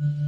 Mm-hmm.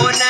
Ramona.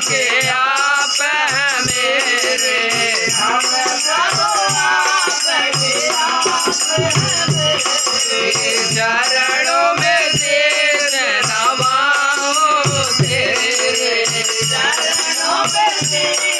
के आप मेरे। चरणों में तेर नवाओ तेरे चरणों में तेरे।